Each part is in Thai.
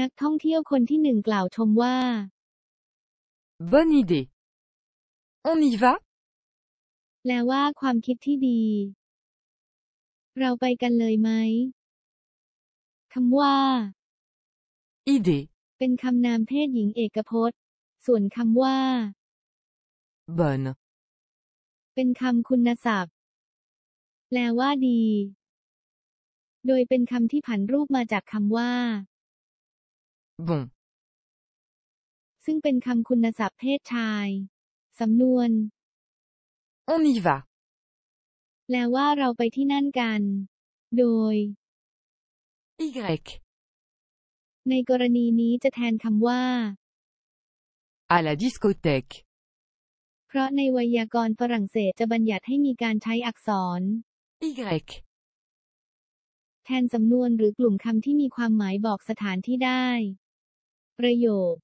นักท่องเที่ยวคนที่หนึ่งกล่าวชมว่า Bonne idée. On y va แปลว่าความคิดที่ดี เราไปกันเลยไหมคำว่า Idée. เป็นคำนามเพศหญิงเอกพจน์ ส่วนคำว่า Bonne. เป็นคำคุณศัพท์ แปลว่าดี โดยเป็นคำที่ผันรูปมาจากคำว่า Bon. ซึ่งเป็นคำคุณศัพท์เพศชาย สำนวน On y va. แปลว่าเราไปที่นั่นกัน โดย Y. ในกรณีนี้จะแทนคำว่า À la discothèque. เพราะในไวยากรณ์ฝรั่งเศสจะบัญญัติให้มีการใช้อักษร Y. แทนสำนวนหรือกลุ่มคำที่มีความหมายบอกสถานที่ได้ ประโยค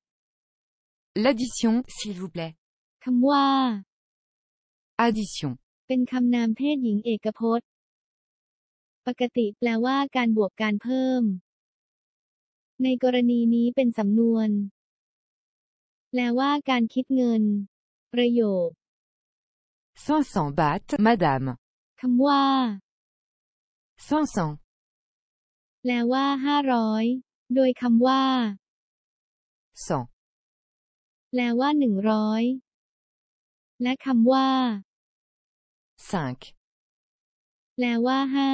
L'addition, s'il vous plaît. คำว่า Addition. เป็นคำนามเพศหญิงเอกพจน์ ปกติแปลว่าการบวกการเพิ่ม ในกรณีนี้เป็นสำนวน แปลว่าการคิดเงิน ประโยค500 bahts, madame. คำว่า 500. แปลว่าห้าร้อยโดยคำว่า 100. แปลว่าหนึ่งร้อยและคำว่า 5. แปลว่าห้า